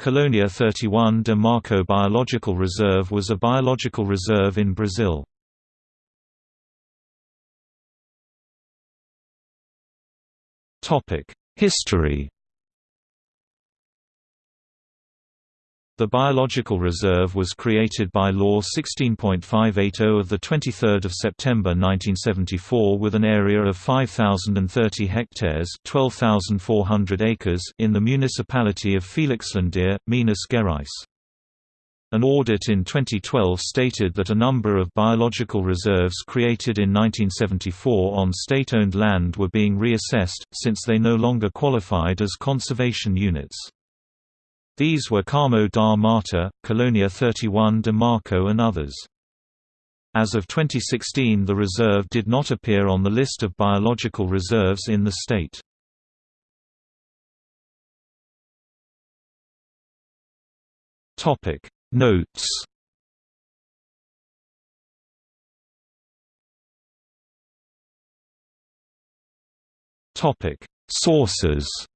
Colônia 31 de Marco Biological Reserve was a biological reserve in Brazil. History The Biological Reserve was created by Law 16.580 of 23 September 1974 with an area of 5,030 hectares 12,400 acres in the municipality of Felixlandia, Minas Gerais. An audit in 2012 stated that a number of biological reserves created in 1974 on state-owned land were being reassessed, since they no longer qualified as conservation units. These were Carmo da Mata, Colônia 31 de Marco and others. As of 2016 the reserve did not appear on the list of biological reserves in the state. Notes Sources